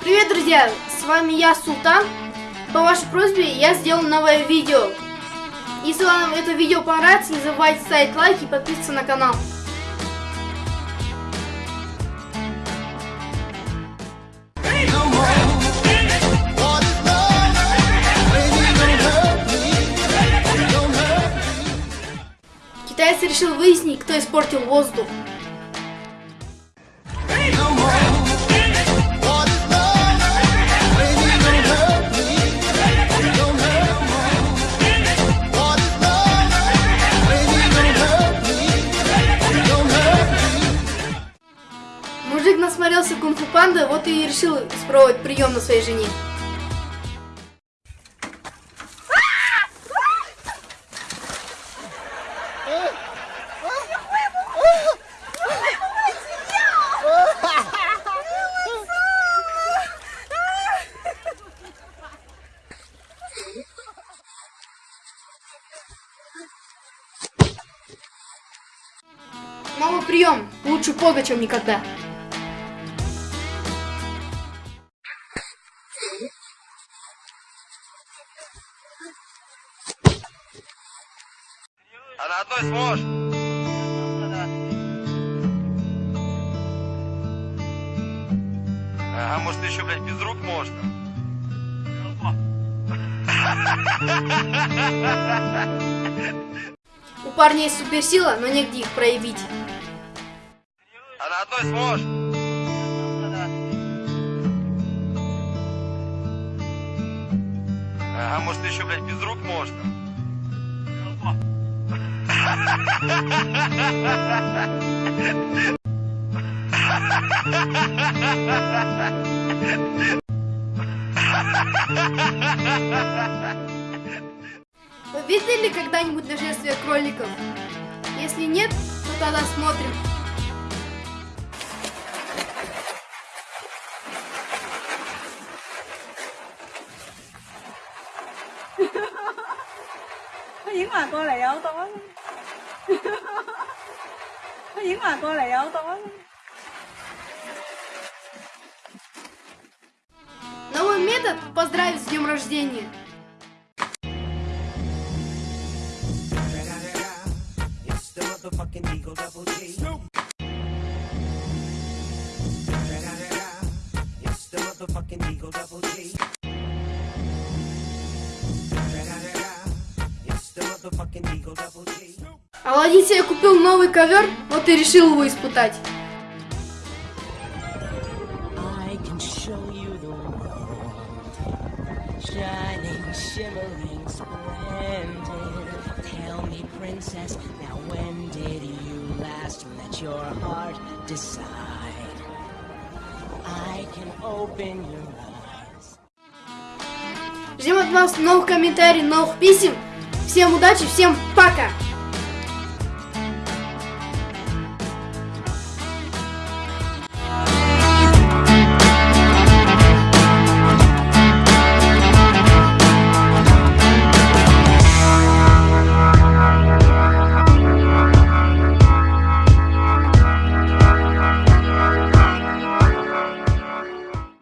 Привет, друзья! С вами я, Султан. По вашей просьбе я сделал новое видео. Если вам это видео понравится, не забывайте ставить лайк и подписываться на канал. Китаец решил выяснить, кто испортил воздух. Мужик насмотрелся кунг-фу панда, вот и решил испробовать прием на своей жене. Новый прием. Лучше поздно, чем никогда. А на одной сможешь? Ага, может еще, блядь, без рук можно? У парня есть суперсила, но негде их проявить. А на одной сможешь? Ага, может еще, блядь, без рук можно? Вы видели когда-нибудь нашествие кроликов? Если нет, то тогда смотрим. Новый метод поздравить с днем рождения. It's the motherfucking Eagle Double G. It's the motherfucking Eagle Double G. It's the motherfucking Eagle Double G. Аладдин себе купил новый ковер, вот и решил его испытать. I can show you the world, shining, shimmering, splendid. Tell me, princess, now when did you last let your heart decide? I can open your eyes. Ждем от вас новых комментариев, новых писем. Всем удачи, всем пока!